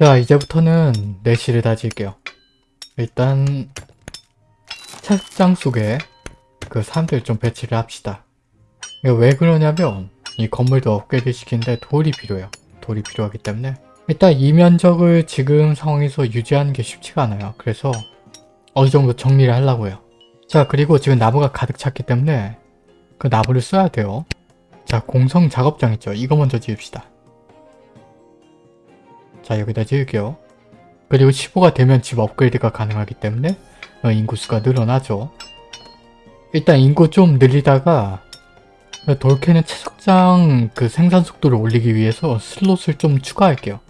자 이제부터는 내실을 다질게요. 일단 책장 속에 그 사람들 좀 배치를 합시다. 왜 그러냐면 이 건물도 업그레이드 시키는데 돌이 필요해요. 돌이 필요하기 때문에 일단 이 면적을 지금 상황에서 유지하는 게 쉽지가 않아요. 그래서 어느 정도 정리를 하려고요. 자 그리고 지금 나무가 가득 찼기 때문에 그 나무를 써야 돼요. 자 공성 작업장 있죠. 이거 먼저 지읍시다. 자 여기다 지을게요. 그리고 15가 되면 집 업그레이드가 가능하기 때문에 어, 인구수가 늘어나죠. 일단 인구 좀 늘리다가 돌캐는 채석장 그 생산 속도를 올리기 위해서 슬롯을 좀 추가할게요.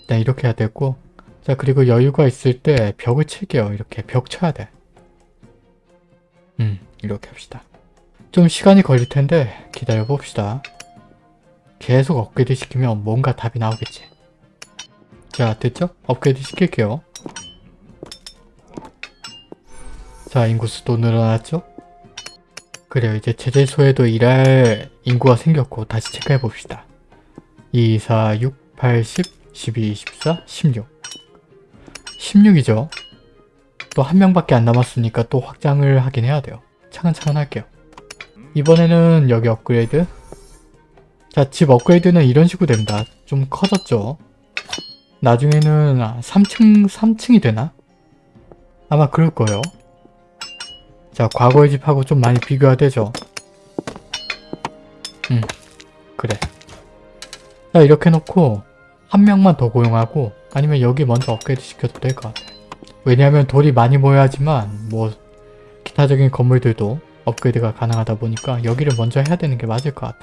일단 이렇게 해야 되고 자 그리고 여유가 있을 때 벽을 칠게요. 이렇게 벽 쳐야 돼. 음 이렇게 합시다. 좀 시간이 걸릴 텐데 기다려 봅시다. 계속 업그레이드 시키면 뭔가 답이 나오겠지. 자 됐죠? 업그레이드 시킬게요. 자 인구수도 늘어났죠? 그래요 이제 제재소에도 일할 인구가 생겼고 다시 체크해 봅시다. 2, 4, 6, 8, 10, 12, 24, 16 16이죠? 또 한 명밖에 안 남았으니까 또 확장을 하긴 해야 돼요. 차근차근 할게요. 이번에는 여기 업그레이드 자집 업그레이드는 이런 식으로 됩니다. 좀 커졌죠? 나중에는 3층, 3층이 되나? 아마 그럴 거예요. 자, 과거의 집하고 좀 많이 비교가 되죠? 음, 그래. 자, 이렇게 놓고 한 명만 더 고용하고 아니면 여기 먼저 업그레이드 시켜도 될 것 같아. 왜냐하면 돌이 많이 모여야지만 뭐 기타적인 건물들도 업그레이드가 가능하다 보니까 여기를 먼저 해야 되는 게 맞을 것 같아.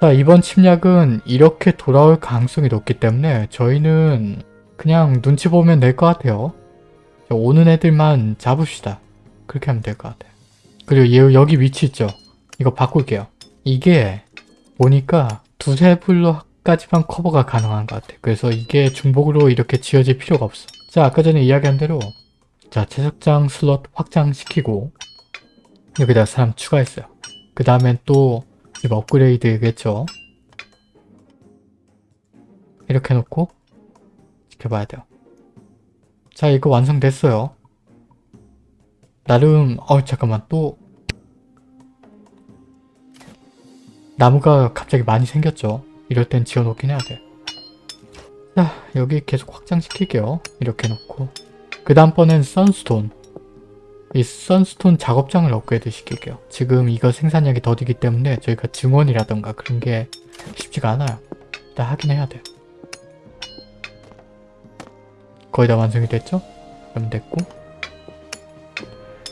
자 이번 침략은 이렇게 돌아올 가능성이 높기 때문에 저희는 그냥 눈치 보면 될 것 같아요. 자, 오는 애들만 잡읍시다. 그렇게 하면 될 것 같아요. 그리고 얘 여기 위치 있죠? 이거 바꿀게요. 이게 보니까 두세 블록까지만 커버가 가능한 것 같아. 그래서 이게 중복으로 이렇게 지어질 필요가 없어. 자 아까 전에 이야기한 대로 자 채석장 슬롯 확장시키고 여기다 사람 추가했어요. 그 다음엔 또 집 업그레이드겠죠. 이렇게 놓고 지켜봐야 돼요. 자 이거 완성됐어요. 나름 어 잠깐만 또 나무가 갑자기 많이 생겼죠. 이럴 땐 지어놓긴 해야 돼. 자 여기 계속 확장시킬게요. 이렇게 놓고 그 다음번엔 선스톤 이 선스톤 작업장을 업그레이드 시킬게요. 지금 이거 생산량이 더디기 때문에 저희가 증원이라던가 그런 게 쉽지가 않아요. 일단 하긴 해야 돼요. 거의 다 완성이 됐죠? 그럼 됐고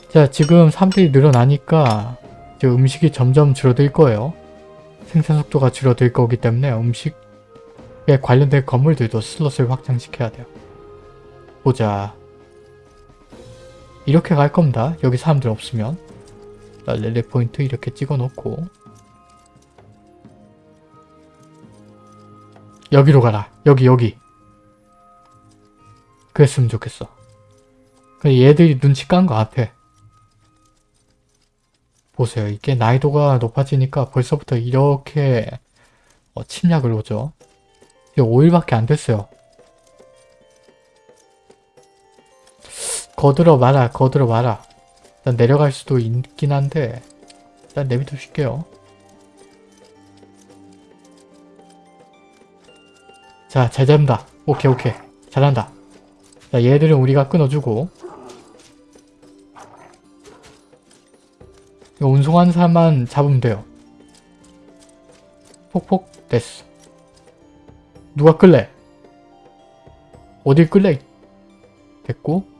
자 지금 사람들이 늘어나니까 이제 음식이 점점 줄어들 거예요. 생산 속도가 줄어들 거기 때문에 음식에 관련된 건물들도 슬롯을 확장시켜야 돼요. 보자. 이렇게 갈 겁니다. 여기 사람들 없으면. 렐레 포인트 이렇게 찍어 놓고 여기로 가라. 여기 여기. 그랬으면 좋겠어. 얘들이 눈치 깐 거 같아. 보세요. 이게 난이도가 높아지니까 벌써부터 이렇게 어, 침략을 오죠. 이게 5일밖에 안 됐어요. 거들어 마라 거들어 마라. 일단 내려갈 수도 있긴 한데 일단 내비둬 줄게요. 자 잘 잡는다. 오케이 오케이. 잘한다. 자 얘들은 우리가 끊어주고. 이거 운송하는 사람만 잡으면 돼요. 폭폭 됐어. 누가 끌래? 어딜 끌래? 됐고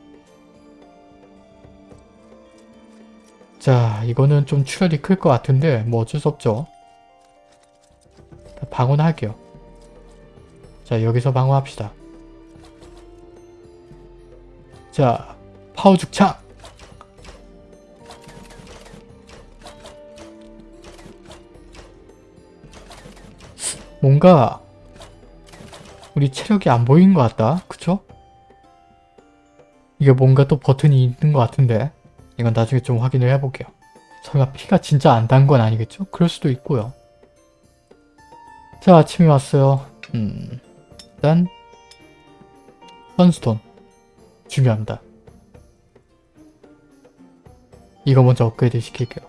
자 이거는 좀 출혈이 클 것 같은데 뭐 어쩔 수 없죠. 방어할게요. 자 여기서 방어합시다. 자 파워 죽창 뭔가 우리 체력이 안 보이는 것 같다. 그쵸? 이게 뭔가 또 버튼이 있는 것 같은데 이건 나중에 좀 확인을 해볼게요. 설마 피가 진짜 안 단 건 아니겠죠? 그럴 수도 있고요. 자 아침이 왔어요. 음, 일단 선스톤 중요합니다. 이거 먼저 업그레이드 시킬게요.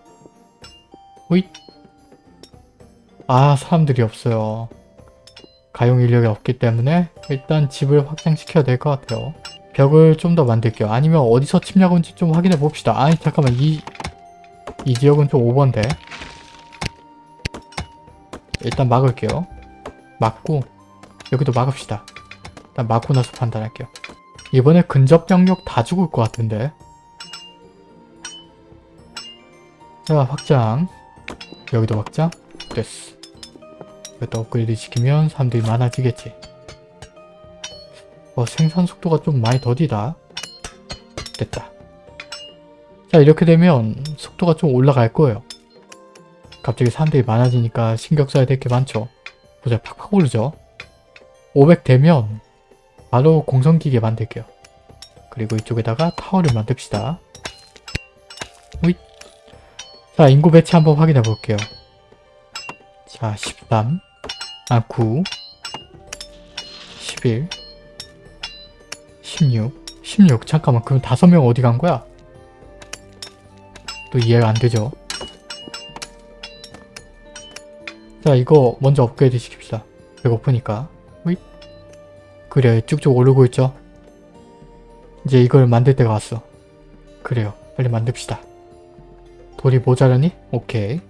호잇 아 사람들이 없어요. 가용 인력이 없기 때문에 일단 집을 확장시켜야 될 것 같아요. 벽을 좀 더 만들게요. 아니면 어디서 침략 온지 좀 확인해 봅시다. 아니 잠깐만 이, 이 지역은 좀 오버인데 일단 막을게요. 막고 여기도 막읍시다. 일단 막고 나서 판단할게요. 이번에 근접 병력 다 죽을 것 같은데 자 확장 여기도 확장 됐어 이것도 업그레이드 시키면 사람들이 많아지겠지 어 생산 속도가 좀 많이 더디다. 됐다. 자 이렇게 되면 속도가 좀 올라갈 거예요. 갑자기 사람들이 많아지니까 신경 써야 될 게 많죠. 보자 팍팍 오르죠. 500 되면 바로 공성기계 만들게요. 그리고 이쪽에다가 타워를 만듭시다. 호잇. 자, 인구 배치 한번 확인해 볼게요. 자, 13, 아, 9, 11, 16, 16. 잠깐만, 그럼 다섯 명 어디 간 거야? 또 이해가 안 되죠? 자, 이거 먼저 업그레이드 시킵시다. 배고프니까. 호잇. 그래, 쭉쭉 오르고 있죠? 이제 이걸 만들 때가 왔어. 그래요. 빨리 만듭시다. 돌이 모자라니? 오케이.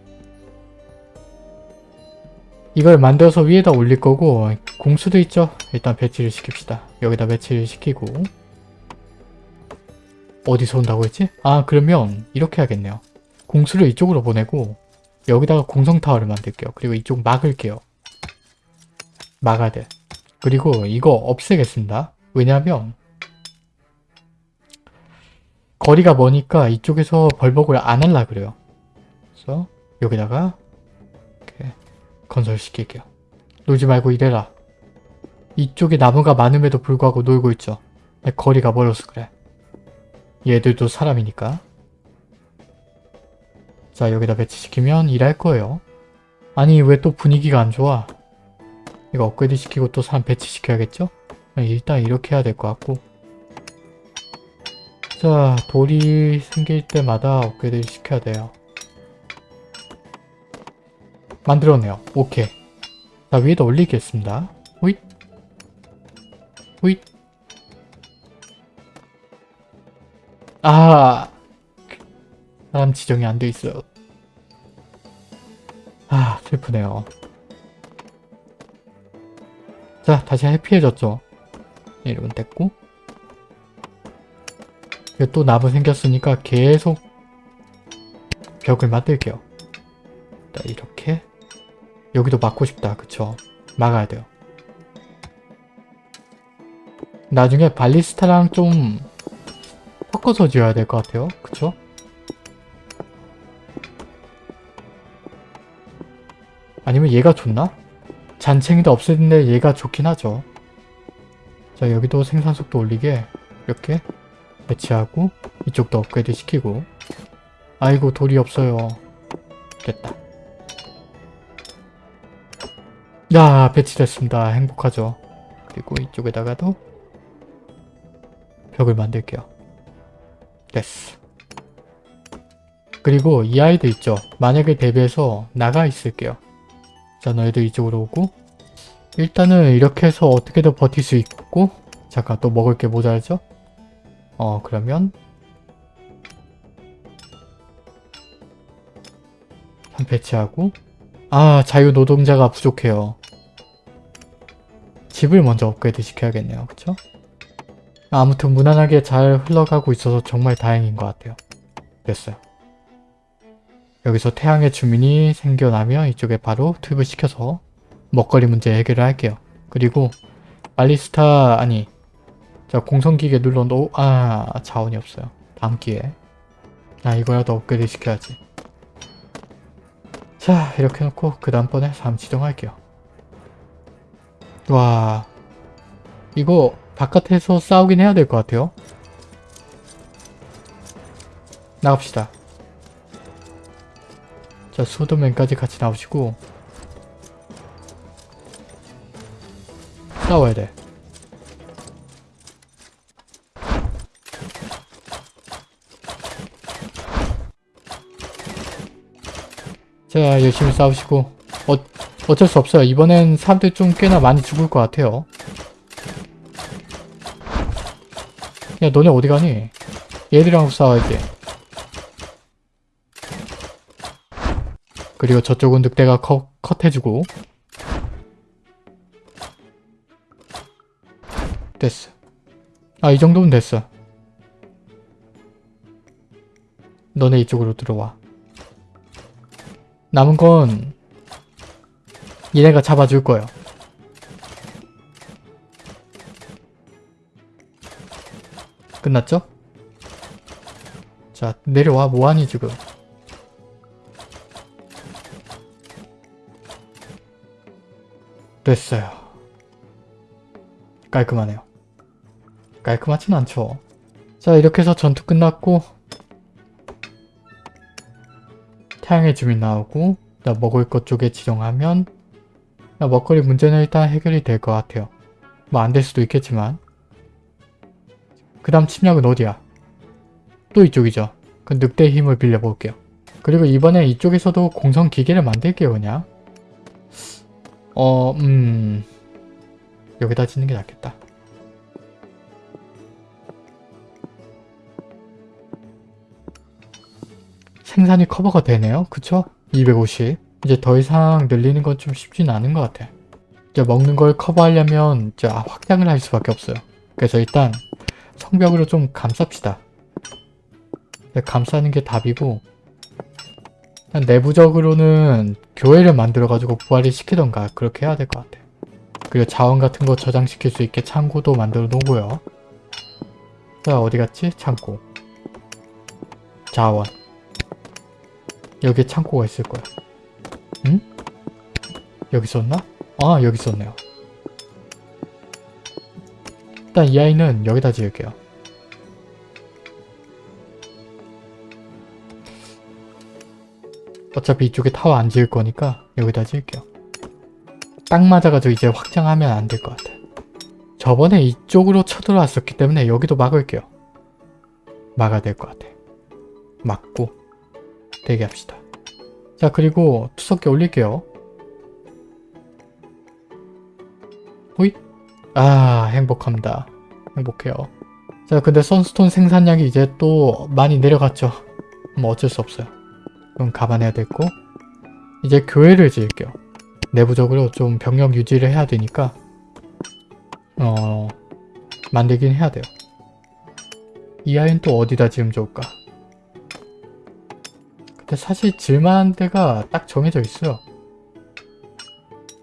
이걸 만들어서 위에다 올릴 거고 공수도 있죠? 일단 배치를 시킵시다. 여기다 배치를 시키고 어디서 온다고 했지? 아 그러면 이렇게 하겠네요. 공수를 이쪽으로 보내고 여기다가 공성타워를 만들게요. 그리고 이쪽 막을게요. 막아야 돼. 그리고 이거 없애겠습니다. 왜냐하면 거리가 머니까 이쪽에서 벌벅을 안 할라 그래요. 그래서 여기다가 건설시킬게요. 놀지 말고 이래라. 이쪽에 나무가 많음에도 불구하고 놀고 있죠. 거리가 멀어서 그래. 얘들도 사람이니까. 자 여기다 배치시키면 일할 거예요. 아니 왜 또 분위기가 안 좋아? 이거 업그레이드 시키고 또 사람 배치시켜야겠죠? 일단 이렇게 해야 될 것 같고 자, 돌이 생길 때마다 업그레이드 시켜야 돼요. 만들었네요. 오케이. 자, 위에다 올리겠습니다. 호잇. 호잇. 아, 사람 지정이 안 돼 있어요. 아, 슬프네요. 자, 다시 해피해졌죠? 이름은 됐고. 또 나무 생겼으니까 계속 벽을 만들게요. 자, 이렇게 여기도 막고 싶다. 그쵸? 막아야 돼요. 나중에 발리스타랑 좀 섞어서 지어야 될 것 같아요. 그쵸? 아니면 얘가 좋나? 잔챙이도 없애는데 얘가 좋긴 하죠. 자 여기도 생산 속도 올리게 이렇게 배치하고 이쪽도 업그레이드 시키고 아이고 돌이 없어요 됐다 야 배치됐습니다. 행복하죠? 그리고 이쪽에다가도 벽을 만들게요. 됐어. 그리고 이 아이들 있죠? 만약에 대비해서 나가 있을게요. 자 너희들 이쪽으로 오고. 일단은 이렇게 해서 어떻게든 버틸 수 있고 잠깐 또 먹을 게 모자라죠? 어 그러면 한 배치하고 아 자유노동자가 부족해요. 집을 먼저 업그레이드 시켜야겠네요. 그쵸? 아무튼 무난하게 잘 흘러가고 있어서 정말 다행인 것 같아요. 됐어요. 여기서 태양의 주민이 생겨나면 이쪽에 바로 투입을 시켜서 먹거리 문제 해결을 할게요. 그리고 발리스타 아니 자 공성기계 눌러놓 아 자원이 없어요. 다음 기회에. 아 이거라도 업그레이드 시켜야지 자 이렇게 놓고 그 다음번에 3 지정할게요. 와 이거 바깥에서 싸우긴 해야 될 것 같아요. 나갑시다. 자 소드맨까지 같이 나오시고 싸워야 돼 자 열심히 싸우시고 어, 어쩔 수 없어요. 이번엔 사람들 좀 꽤나 많이 죽을 것 같아요. 야 너네 어디 가니? 얘들이랑 싸워야지. 그리고 저쪽은 늑대가 컷, 컷해주고 됐어. 아 이 정도면 됐어. 너네 이쪽으로 들어와. 남은 건 얘네가 잡아줄 거예요. 끝났죠? 자 내려와 뭐하니 지금 됐어요. 깔끔하네요. 깔끔하진 않죠. 자 이렇게 해서 전투 끝났고 태양의 주민 나오고 나 먹을 것 쪽에 지정하면 나 먹거리 문제는 일단 해결이 될 것 같아요. 뭐 안 될 수도 있겠지만 그 다음 침략은 어디야? 또 이쪽이죠. 그 늑대의 힘을 빌려볼게요. 그리고 이번에 이쪽에서도 공성 기계를 만들게요 그냥. 어... 음... 여기다 짓는 게 낫겠다. 생산이 커버가 되네요. 그쵸? 250. 이제 더 이상 늘리는 건 좀 쉽진 않은 것 같아. 이제 먹는 걸 커버하려면 이제 확장을 할 수밖에 없어요. 그래서 일단 성벽으로 좀 감쌉시다. 네, 감싸는 게 답이고 내부적으로는 교회를 만들어가지고 부활을 시키던가 그렇게 해야 될 것 같아. 그리고 자원 같은 거 저장시킬 수 있게 창고도 만들어 놓고요. 자 어디 갔지? 창고. 자원. 여기에 창고가 있을 거야. 응? 여기 있었나? 아 여기 있었네요. 일단 이 아이는 여기다 지을게요. 어차피 이쪽에 타워 안 지을 거니까 여기다 지을게요. 딱 맞아가지고 이제 확장하면 안 될 것 같아. 저번에 이쪽으로 쳐들어왔었기 때문에 여기도 막을게요. 막아야 될 것 같아. 막고 대기합시다. 자 그리고 투석기 올릴게요. 호잇 아 행복합니다. 행복해요. 자 근데 선스톤 생산량이 이제 또 많이 내려갔죠. 뭐 어쩔 수 없어요. 그럼 감안해야 됐고 이제 교회를 지을게요. 내부적으로 좀 병력 유지를 해야 되니까 어 만들긴 해야 돼요. 이 아이는 또 어디다 지으면 좋을까? 근데 사실 질만한 데가 딱 정해져 있어요.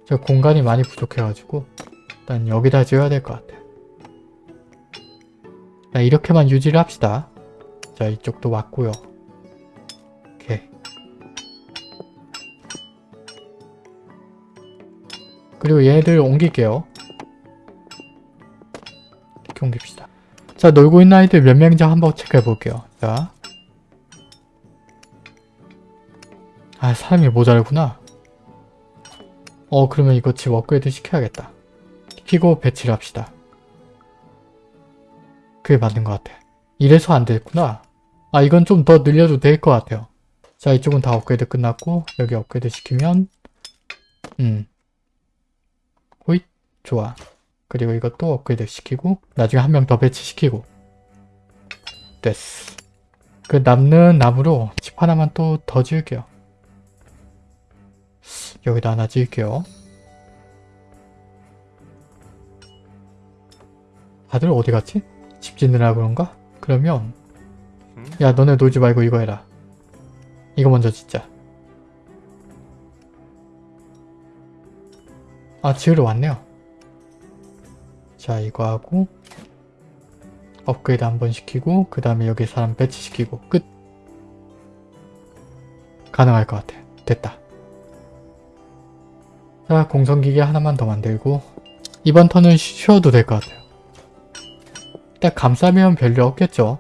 제가 공간이 많이 부족해가지고 일단 여기다 지어야 될 것 같아. 자, 이렇게만 유지를 합시다. 자 이쪽도 왔고요. 오케이. 그리고 얘네들 옮길게요. 이렇게 옮깁시다. 자 놀고 있는 아이들 몇 명인지 한번 체크해 볼게요. 자. 아 사람이 모자르구나. 어 그러면 이거 집 업그레이드 시켜야겠다. 시키고 배치를 합시다. 그게 맞는 것 같아. 이래서 안 됐구나. 아 이건 좀 더 늘려도 될 것 같아요. 자 이쪽은 다 업그레이드 끝났고 여기 업그레이드 시키면 음 호잇 좋아. 그리고 이것도 업그레이드 시키고 나중에 한 명 더 배치시키고 됐어. 그 남는 나무로 집 하나만 또 더 지을게요. 여기다 하나 지을게요. 다들 어디 갔지? 집 짓느라 그런가? 그러면 야 너네 놀지 말고 이거 해라. 이거 먼저 짓자. 아 지으러 왔네요. 자 이거 하고 업그레이드 한 번 시키고 그 다음에 여기 사람 배치시키고 끝. 가능할 것 같아. 됐다. 자 공성기계 하나만 더 만들고 이번 턴은 쉬어도 될 것 같아요. 일단 감싸면 별로 없겠죠.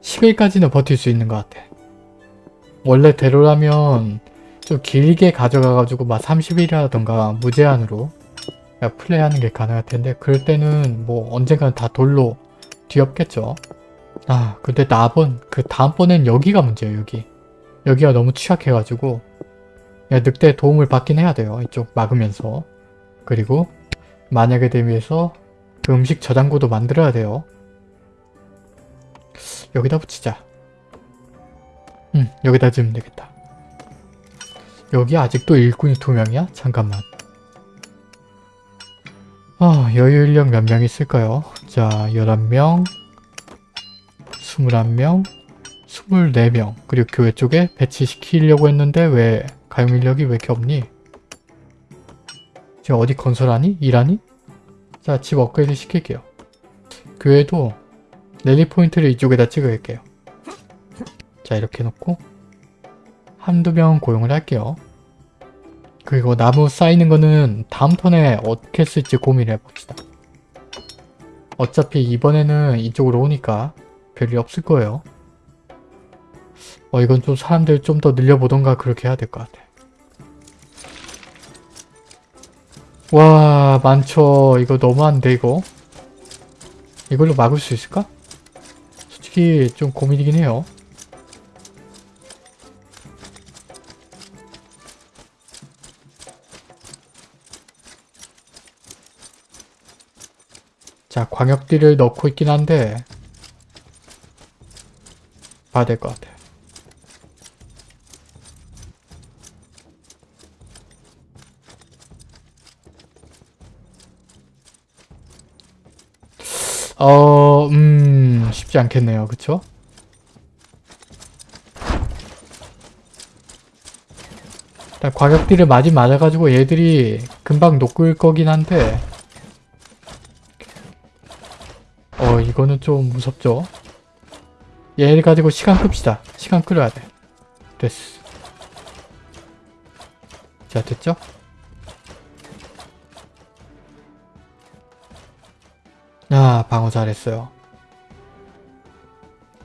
10일까지는 버틸 수 있는 것 같아. 원래 대로라면 좀 길게 가져가가지고 막 30일이라던가 무제한으로 플레이하는 게 가능할 텐데 그럴 때는 뭐 언젠가는 다 돌로 뒤엎겠죠. 아 근데 나번 그 다음번엔 여기가 문제예요 여기. 여기가 너무 취약해가지고 야, 늑대 도움을 받긴 해야 돼요. 이쪽 막으면서. 그리고 만약에 대비해서 그 음식 저장고도 만들어야 돼요. 여기다 붙이자. 응, 여기다 지으면 되겠다. 여기 아직도 일꾼이 두 명이야? 잠깐만. 아, 여유 인력 몇 명 있을까요? 자, 11명, 21명, 24명. 그리고 교회 쪽에 배치시키려고 했는데 왜 가용 인력이 왜 이렇게 없니? 지금 어디 건설하니? 일하니? 자, 집 업그레이드 시킬게요. 교회도 랠리 포인트를 이쪽에다 찍을게요. 자, 이렇게 놓고 한두 명 고용을 할게요. 그리고 나무 쌓이는 거는 다음 턴에 어떻게 쓸지 고민을 해봅시다. 어차피 이번에는 이쪽으로 오니까 별일 없을 거예요. 어 이건 좀 사람들 좀 더 늘려보던가 그렇게 해야 될 것 같아. 와 많죠. 이거 너무한데 이거. 이걸로 막을 수 있을까? 솔직히 좀 고민이긴 해요. 자, 광역띠를 넣고 있긴 한데 봐야 될 것 같아. 쉽지 않겠네요. 그쵸? 일단 과격띠를 많이 맞아가지고 얘들이 금방 녹을 거긴 한데 어, 이거는 좀 무섭죠? 얘를 가지고 시간 끕시다. 시간 끌어야 돼. 됐어. 자, 됐죠? 아, 방어 잘했어요.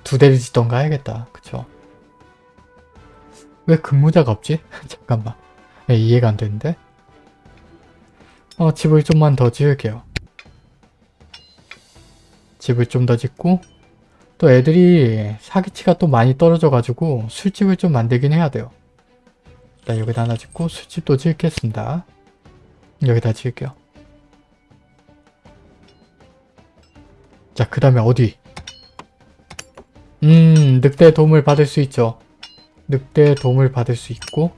두 대를 짓던가 해야겠다. 그쵸? 왜 근무자가 없지? 잠깐만. 네, 이해가 안 되는데? 어, 집을 좀만 더 지을게요. 집을 좀 더 짓고 또 애들이 사기치가 또 많이 떨어져가지고 술집을 좀 만들긴 해야 돼요. 일단 여기다 하나 짓고 술집도 짓겠습니다. 여기다 지을게요. 자, 그 다음에 어디? 음, 늑대 도움을 받을 수 있죠. 늑대 도움을 받을 수 있고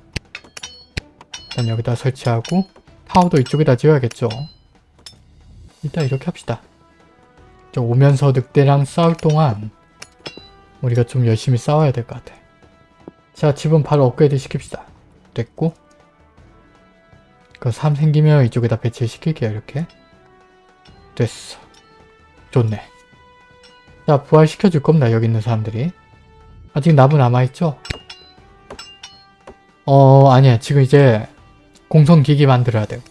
일단 여기다 설치하고 타워도 이쪽에다 지어야겠죠. 일단 이렇게 합시다. 저 오면서 늑대랑 싸울 동안 우리가 좀 열심히 싸워야 될 것 같아. 자, 집은 바로 업그레이드 시킵시다. 됐고 그3 생기면 이쪽에다 배치 시킬게요, 이렇게. 됐어. 좋네. 자, 부활시켜줄 겁니다, 여기 있는 사람들이. 아직 나무 남아있죠? 어, 아니야. 지금 이제 공성기기 만들어야 돼요.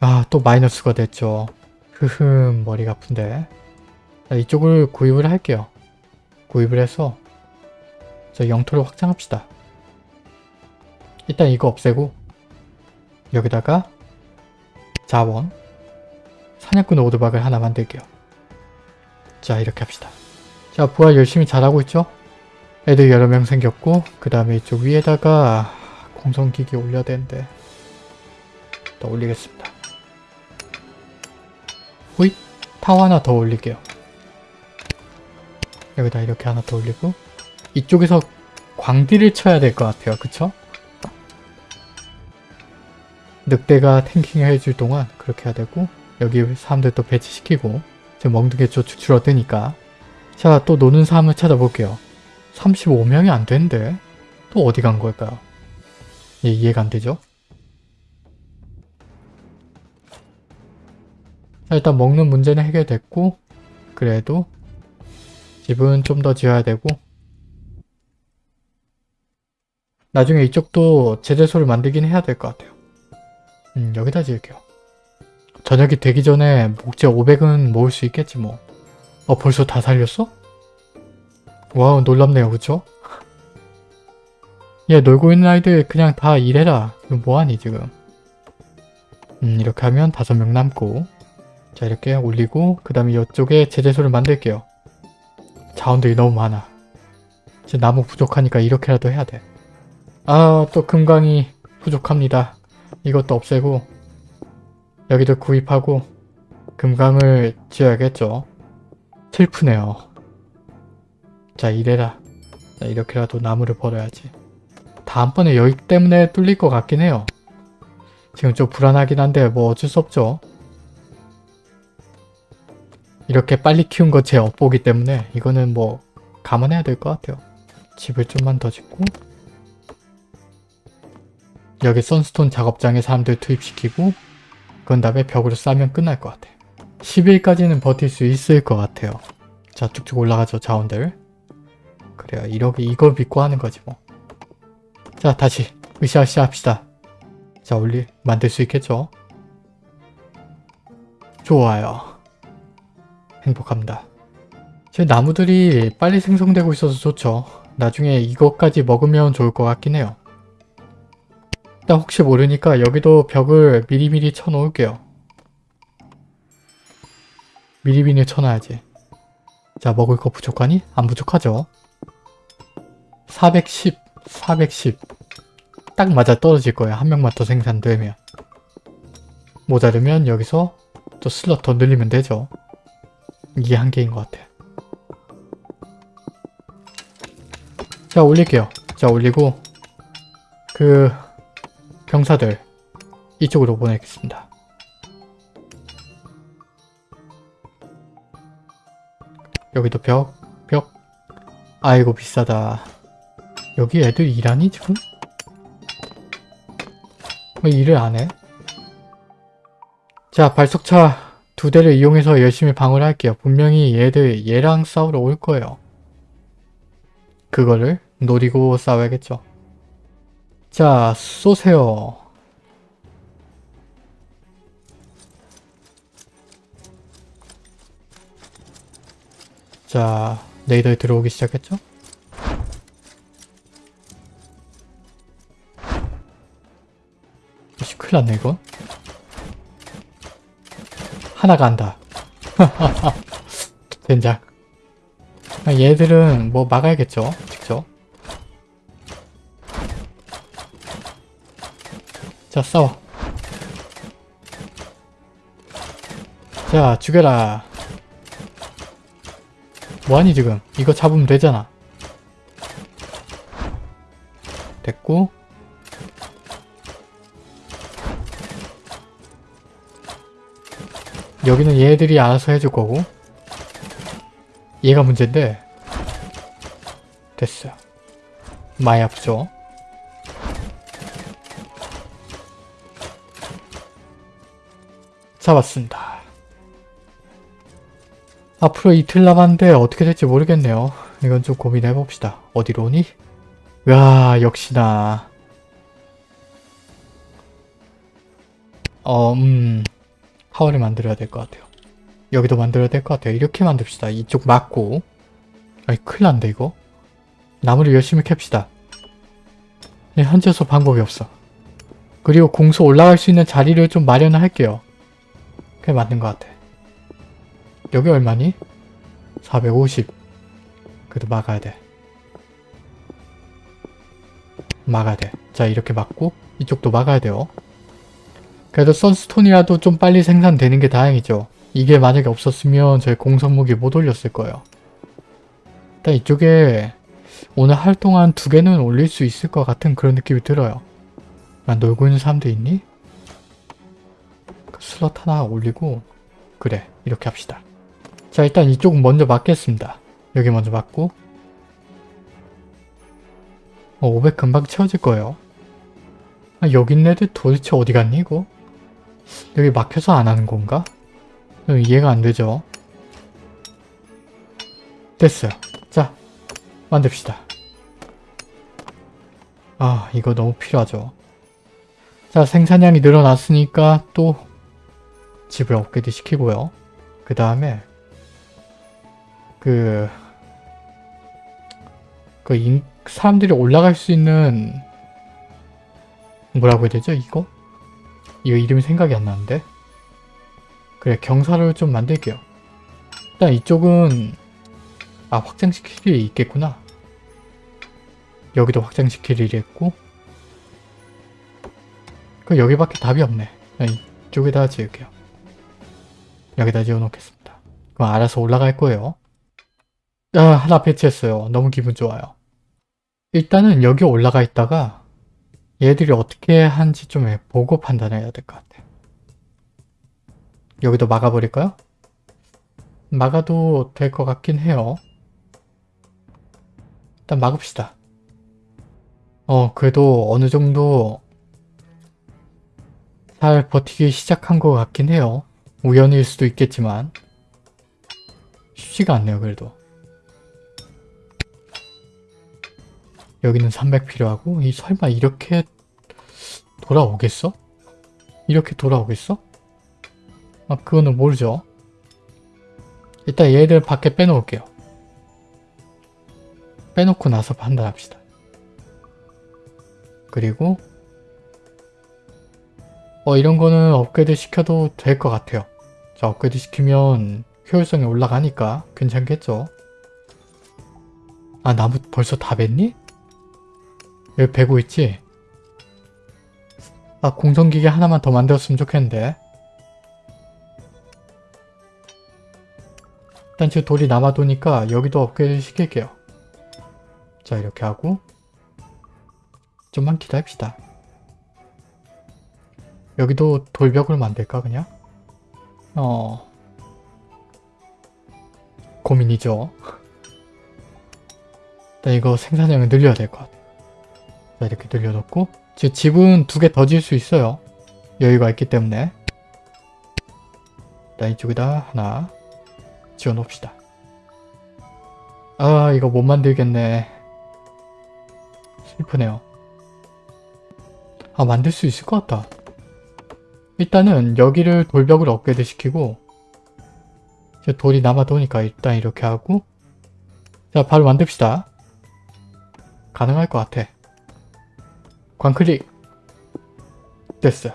아, 또 마이너스가 됐죠. 흐흠, 머리가 아픈데. 자, 이쪽을 구입을 할게요. 구입을 해서 저 영토를 확장합시다. 일단 이거 없애고 여기다가 자원 사냥꾼 오드박을 하나 만들게요. 자 이렇게 합시다. 자 부활 열심히 잘하고 있죠? 애들 여러 명 생겼고 그 다음에 이쪽 위에다가 공성기기 올려야 되는데 더 올리겠습니다. 호잇! 타워 하나 더 올릴게요. 여기다 이렇게 하나 더 올리고 이쪽에서 광디를 쳐야 될 것 같아요. 그쵸? 늑대가 탱킹 해줄 동안 그렇게 해야 되고 여기 사람들 또 배치시키고 먹는 게좀 줄어드니까 자 또 노는 사람을 찾아볼게요. 35명이 안 되는데 또 어디 간 걸까요? 예, 이해가 안 되죠? 자, 일단 먹는 문제는 해결됐고 그래도 집은 좀 더 지어야 되고 나중에 이쪽도 제재소를 만들긴 해야 될 것 같아요. 음, 여기다 지을게요. 저녁이 되기 전에 목재 500은 모을 수 있겠지 뭐. 어, 벌써 다 살렸어? wow, 놀랍네요. 그쵸? 얘 놀고 있는 아이들 그냥 다 일해라. 이거 뭐하니 지금. 음, 이렇게 하면 다섯 명 남고 자, 이렇게 올리고 그 다음에 이쪽에 제재소를 만들게요. 자원들이 너무 많아. 이제 나무 부족하니까 이렇게라도 해야 돼. 아, 또 금강이 부족합니다. 이것도 없애고 여기도 구입하고 금강을 지어야겠죠. 슬프네요. 자, 이래라. 자, 이렇게라도 나무를 버려야지. 다음번에 여기 때문에 뚫릴 것 같긴 해요. 지금 좀 불안하긴 한데 뭐 어쩔 수 없죠. 이렇게 빨리 키운 거 제 업보기 때문에 이거는 뭐 감안해야 될 것 같아요. 집을 좀만 더 짓고 여기 선스톤 작업장에 사람들 투입시키고 그런 다음에 벽으로 싸면 끝날 것 같아요. 10일까지는 버틸 수 있을 것 같아요. 자 쭉쭉 올라가죠 자원들. 그래요 이렇게 이걸 믿고 하는 거지 뭐. 자 다시 으쌰으쌰 합시다. 자 올리 만들 수 있겠죠? 좋아요. 행복합니다. 제 나무들이 빨리 생성되고 있어서 좋죠. 나중에 이것까지 먹으면 좋을 것 같긴 해요. 일단 혹시 모르니까 여기도 벽을 미리미리 쳐놓을게요. 미리미리 쳐놔야지. 자 먹을 거 부족하니? 안 부족하죠? 410, 410. 딱 맞아 떨어질 거예요. 한 명만 더 생산되면. 모자르면 여기서 또 슬롯 더 늘리면 되죠. 이게 한계인 것 같아. 자 올릴게요. 자 올리고 그 병사들 이쪽으로 보내겠습니다. 여기도 벽, 벽. 아이고 비싸다. 여기 애들 일하니 지금? 왜 일을 안 해? 자 발석차 두 대를 이용해서 열심히 방어를 할게요. 분명히 얘들 얘랑 싸우러 올 거예요. 그거를 노리고 싸워야겠죠. 자 쏘세요. 자 레이더에 들어오기 시작했죠? 역시 큰일 났네 이거. 하나가 안다. 젠장. 아, 얘들은 뭐 막아야겠죠? 자 싸워. 자 죽여라. 뭐하니 지금? 이거 잡으면 되잖아. 됐고 여기는 얘들이 알아서 해줄 거고 얘가 문제인데 됐어요. 많이 아프죠? 잡았습니다. 앞으로 이틀 남았는데 어떻게 될지 모르겠네요. 이건 좀 고민해봅시다. 어디로 오니? 와 역시나 어 음... 하울을 만들어야 될 것 같아요. 여기도 만들어야 될 것 같아요. 이렇게 만듭시다. 이쪽 막고 아니 큰일 난데 이거? 나무를 열심히 캡시다. 네, 현재서 방법이 없어. 그리고 공수 올라갈 수 있는 자리를 좀 마련할게요. 그게 맞는 것 같아. 여기 얼마니? 450. 그래도 막아야 돼. 막아야 돼. 자 이렇게 막고 이쪽도 막아야 돼요. 그래도 선스톤이라도 좀 빨리 생산되는 게 다행이죠. 이게 만약에 없었으면 저희 공성무기 못 올렸을 거예요. 일단 이쪽에 오늘 할 동안 두 개는 올릴 수 있을 것 같은 그런 느낌이 들어요. 난 놀고 있는 사람도 있니? 그 슬롯 하나 올리고 그래 이렇게 합시다. 자 일단 이쪽은 먼저 막겠습니다. 여기 먼저 막고 어, 500 금방 채워질 거예요. 아, 여기 있는 애들 도대체 어디 갔니 이거? 여기 막혀서 안 하는 건가? 이해가 안 되죠? 됐어요. 자, 만듭시다. 아, 이거 너무 필요하죠. 자, 생산량이 늘어났으니까 또 집을 업그레이드 시키고요. 그 다음에 그... 그 인, 사람들이 올라갈 수 있는 뭐라고 해야 되죠? 이거? 이거 이름이 생각이 안 나는데? 그래 경사를 좀 만들게요. 일단 이쪽은 아 확장시킬 일이 있겠구나. 여기도 확장시킬 일이 있고 그 여기밖에 답이 없네. 이쪽에다 지을게요. 여기다 지어놓겠습니다. 그럼 알아서 올라갈 거예요. 아, 하나 배치했어요. 너무 기분 좋아요. 일단은 여기 올라가 있다가 얘들이 어떻게 하는지 좀 보고 판단해야 될 것 같아. 여기도 막아버릴까요? 막아도 될 것 같긴 해요. 일단 막읍시다. 어, 그래도 어느 정도 잘 버티기 시작한 것 같긴 해요. 우연일 수도 있겠지만 쉽지가 않네요, 그래도. 여기는 300 필요하고 이 설마 이렇게 돌아오겠어? 이렇게 돌아오겠어? 아, 그거는 모르죠. 일단 얘들 밖에 빼놓을게요. 빼놓고 나서 판단합시다. 그리고 어 이런 거는 업그레이드 시켜도 될 것 같아요. 자 업그레이드 시키면 효율성이 올라가니까 괜찮겠죠? 아 나무 벌써 다 뱄니? 여기 베고 있지? 아 공성기계 하나만 더 만들었으면 좋겠는데 일단 지금 돌이 남아도니까 여기도 업그레이드 시킬게요. 자 이렇게 하고 좀만 기다립시다. 여기도 돌벽을 만들까 그냥? 어... 고민이죠. 일단 이거 생산량을 늘려야 될 것 같아. 자 이렇게 늘려놓고 지금 집은 두 개 더 지을 수 있어요. 여유가 있기 때문에 일단 이쪽에다 하나 지어놓읍시다. 아 이거 못 만들겠네. 슬프네요. 아 만들 수 있을 것 같다. 일단은 여기를 돌벽을 업그레이드 시키고 이제 돌이 남아도니까 일단 이렇게 하고 자 바로 만듭시다. 가능할 것 같아. 광클릭 됐어요.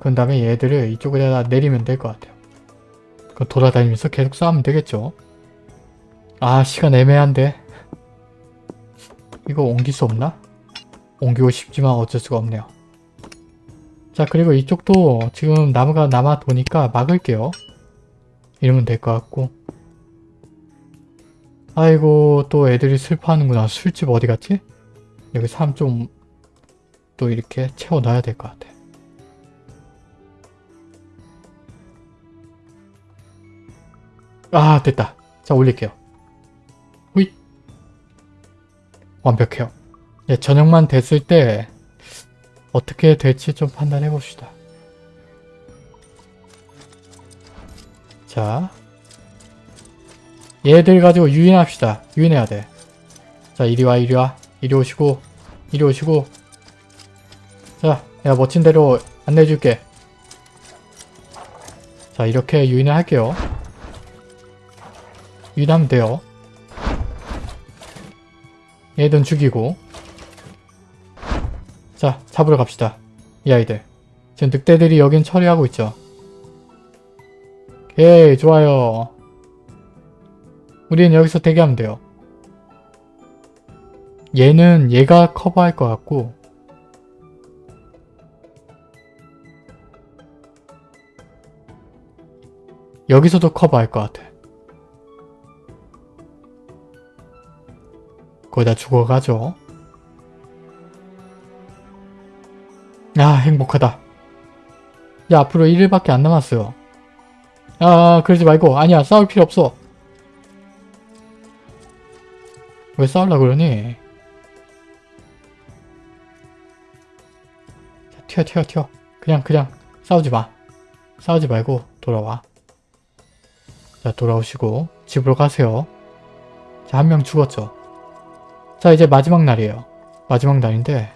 그 다음에 얘들을 이쪽에다 내리면 될 것 같아요. 그 돌아다니면서 계속 싸우면 되겠죠. 아 시간 애매한데 이거 옮길 수 없나? 옮기고 싶지만 어쩔 수가 없네요. 자 그리고 이쪽도 지금 나무가 남아 도니까 막을게요. 이러면 될 것 같고 아이고 또 애들이 슬퍼하는구나. 술집 어디 갔지? 여기 사람 좀또 이렇게 채워놔야 될 것 같아. 아 됐다. 자 올릴게요. 후잇 완벽해요. 예, 저녁만 됐을 때 어떻게 될지 좀 판단해 봅시다. 자 얘들 가지고 유인합시다. 유인해야 돼. 자 이리와 이리와 이리 오시고 이리 오시고 자 내가 멋진 대로 안내해 줄게. 자 이렇게 유인을 할게요. 유인하면 돼요. 얘들은 죽이고 자 잡으러 갑시다. 이 아이들. 지금 늑대들이 여긴 처리하고 있죠. 오케이 좋아요. 우리는 여기서 대기하면 돼요. 얘는 얘가 커버할 것 같고 여기서도 커버할 것 같아. 거의 다 죽어가죠. 아 행복하다. 야 앞으로 1일밖에 안 남았어요. 아 그러지 말고 아니야 싸울 필요 없어. 왜 싸울라 그러니? 자, 튀어 튀어 튀어. 그냥 그냥 싸우지 마. 싸우지 말고 돌아와. 자 돌아오시고 집으로 가세요. 자 한 명 죽었죠. 자 이제 마지막 날이에요. 마지막 날인데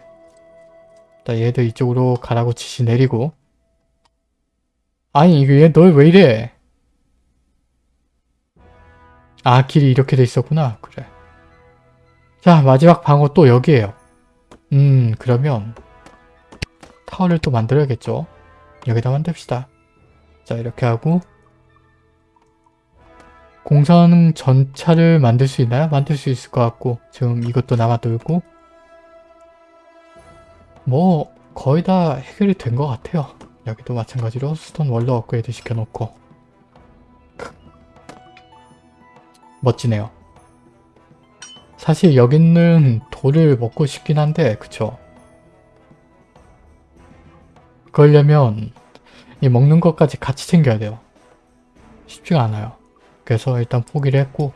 자 얘들 이쪽으로 가라고 지시 내리고 아니 이게 얘너왜 이래? 아 길이 이렇게 돼 있었구나. 그래. 자 마지막 방어 또 여기에요. 음 그러면 타워를 또 만들어야겠죠. 여기다 만듭시다. 자 이렇게 하고 공성 전차를 만들 수 있나요? 만들 수 있을 것 같고 지금 이것도 남아돌고 뭐 거의 다 해결이 된 것 같아요. 여기도 마찬가지로 스톤 월로 업그레이드 시켜놓고 크. 멋지네요. 사실 여기는 돌을 먹고 싶긴 한데 그쵸? 그러려면 이 먹는 것까지 같이 챙겨야 돼요. 쉽지가 않아요. 그래서 일단 포기를 했고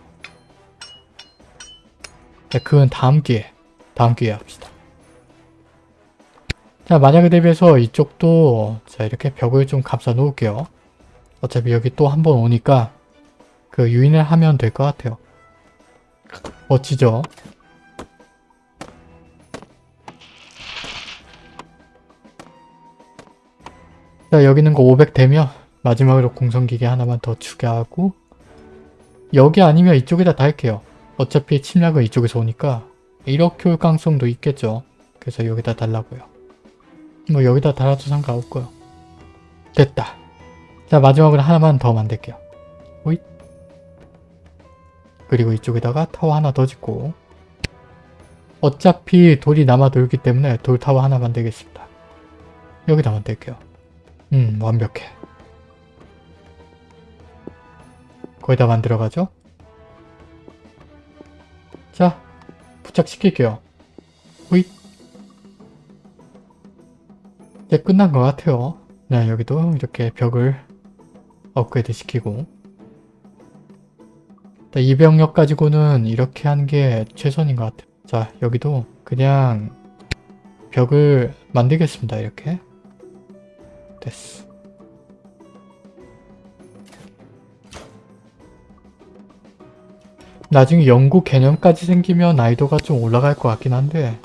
네, 그건 다음 기회 다음 기회에 합시다. 자 만약에 대비해서 이쪽도 자 이렇게 벽을 좀 감싸 놓을게요. 어차피 여기 또 한 번 오니까 그 유인을 하면 될 것 같아요. 멋지죠? 자 여기 있는 거 500 되면 마지막으로 공성기계 하나만 더 추가하고 여기 아니면 이쪽에다 달게요. 어차피 침략은 이쪽에서 오니까 이렇게 올 가능성도 있겠죠. 그래서 여기다 달라고요. 뭐 여기다 달아도 상관없고요. 됐다. 자 마지막으로 하나만 더 만들게요. 오잇. 그리고 이쪽에다가 타워 하나 더 짓고 어차피 돌이 남아 돌기 때문에 돌 타워 하나 만들겠습니다. 여기다 만들게요. 음 완벽해. 거기다 만들어가죠. 자 부착시킬게요. 호잇 이제 끝난 것 같아요. 네 여기도 이렇게 벽을 업그레이드 시키고 이 병력 가지고는 이렇게 하는 게 최선인 것 같아요. 자 여기도 그냥 벽을 만들겠습니다. 이렇게 됐어. 나중에 연구 개념까지 생기면 난이도가 좀 올라갈 것 같긴 한데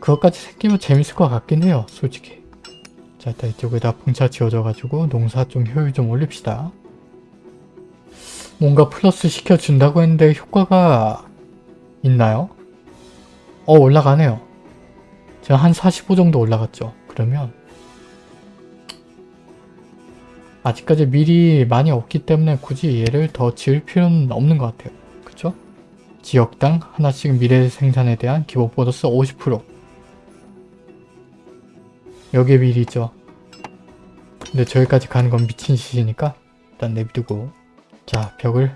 그것까지 생기면 재밌을 것 같긴 해요. 솔직히. 자 일단 이쪽에다 풍차 지어져가지고 농사 좀 효율 좀 올립시다. 뭔가 플러스 시켜준다고 했는데 효과가 있나요? 어 올라가네요. 제가 한 45 정도 올라갔죠. 그러면 아직까지 미리 많이 없기 때문에 굳이 얘를 더 지을 필요는 없는 것 같아요. 그쵸? 지역당 하나씩 미래 생산에 대한 기본 보너스 50% 미리 있죠. 근데 저기까지 가는 건 미친 짓이니까 일단 내비두고 자 벽을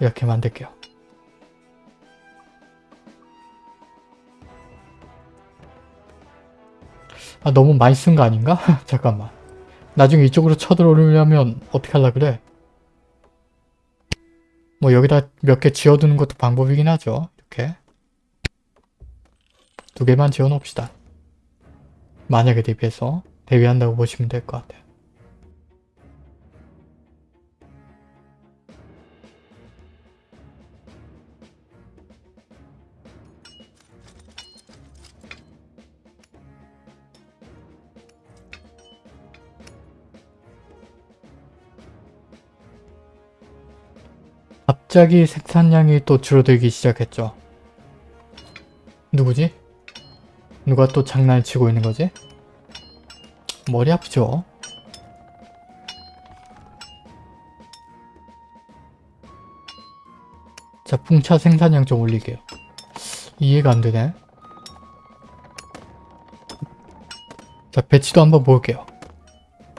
이렇게 만들게요. 아 너무 많이 쓴 거 아닌가? 잠깐만. 나중에 이쪽으로 쳐들어오려면 어떻게 하려 그래? 뭐 여기다 몇 개 지어두는 것도 방법이긴 하죠. 이렇게. 두 개만 지어 놓읍시다. 만약에 대비해서 대비한다고 보시면 될 것 같아요. 갑자기 생산량이 또 줄어들기 시작했죠. 누구지? 누가 또 장난을 치고 있는 거지? 머리 아프죠? 자, 풍차 생산량 좀 올리게요. 이해가 안 되네. 자, 배치도 한번 볼게요.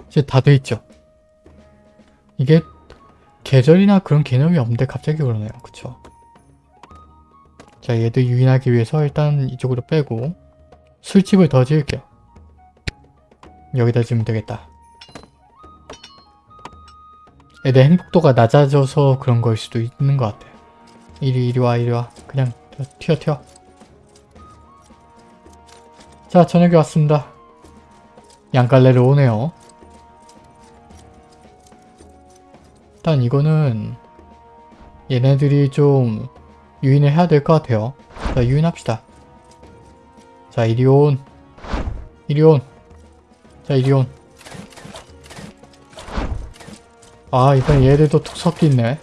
이제 다 돼 있죠? 이게 계절이나 그런 개념이 없는데 갑자기 그러네요. 그쵸? 자, 얘도 유인하기 위해서 일단 이쪽으로 빼고 술집을 더 지을게요. 여기다 지으면 되겠다. 애들 행복도가 낮아져서 그런 걸 수도 있는 것 같아요. 이리 이리 와 이리 와 그냥 튀어 튀어 자 저녁에 왔습니다. 양갈래를 오네요. 일단 이거는 얘네들이 좀 유인을 해야 될 것 같아요. 자 유인합시다. 자 이리온. 이리온. 자 이리온. 아 이번 얘들도 툭 섞여 있네.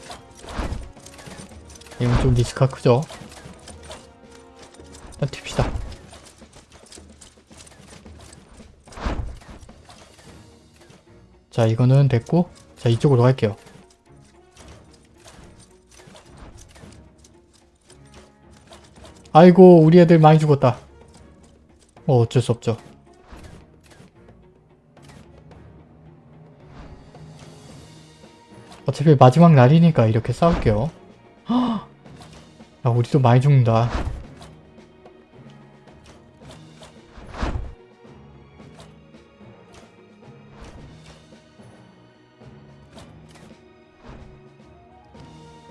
이건 좀 리스크가 크죠? 일단 튑시다. 자 이거는 됐고 자 이쪽으로 갈게요. 아이고 우리 애들 많이 죽었다 어, 어쩔 수 없죠. 어차피 마지막 날이니까 이렇게 싸울게요. 야, 우리도 많이 죽는다.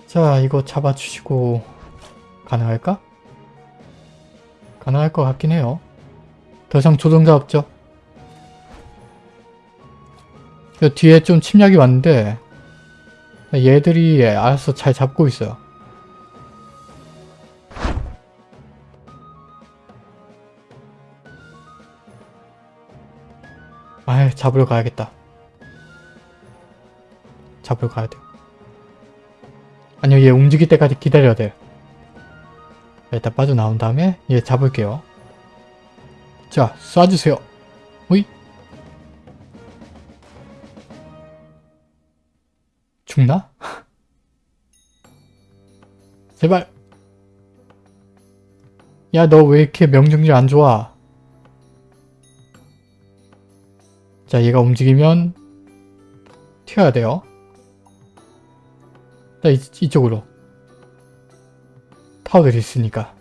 자, 이거 잡아주시고 가능할까? 가능할 것 같긴 해요. 더 이상 조종자 없죠? 저 뒤에 좀 침략이 왔는데 얘들이 알아서 잘 잡고 있어요. 아, 잡으러 가야겠다. 잡으러 가야 돼요. 아니요, 얘 움직일 때까지 기다려야 돼요. 일단 빠져나온 다음에 얘 잡을게요. 자, 쏴주세요. 오이. 죽나? 제발. 야, 너 왜 이렇게 명중률 안 좋아? 자, 얘가 움직이면 튀어야 돼요. 자, 이, 이쪽으로. 타워들이 있으니까.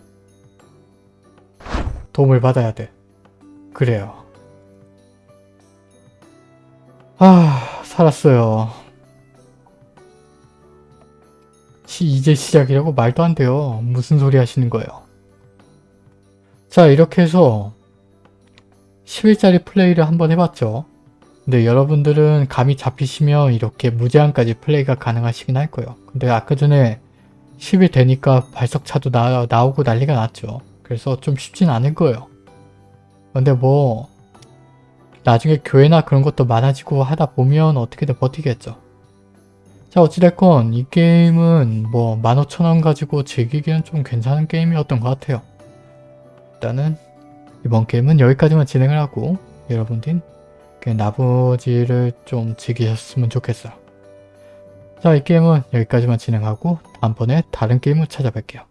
도움을 받아야 돼. 그래요. 아, 살았어요. 시, 이제 시작이라고 말도 안 돼요. 무슨 소리 하시는 거예요. 자, 이렇게 해서 10일짜리 플레이를 한번 해봤죠. 근데 여러분들은 감이 잡히시면 이렇게 무제한까지 플레이가 가능하시긴 할 거예요. 근데 아까 전에 10일 되니까 발석차도 나, 나오고 난리가 났죠. 그래서 좀 쉽진 않을 거예요. 근데 뭐 나중에 교회나 그런 것도 많아지고 하다 보면 어떻게든 버티겠죠. 자 어찌됐건 이 게임은 뭐 15,000원 가지고 즐기기엔 좀 괜찮은 게임이었던 것 같아요. 일단은 이번 게임은 여기까지만 진행을 하고 여러분들 그 나머지를 좀 즐기셨으면 좋겠어요. 자 이 게임은 여기까지만 진행하고 다음번에 다른 게임을 찾아뵐게요.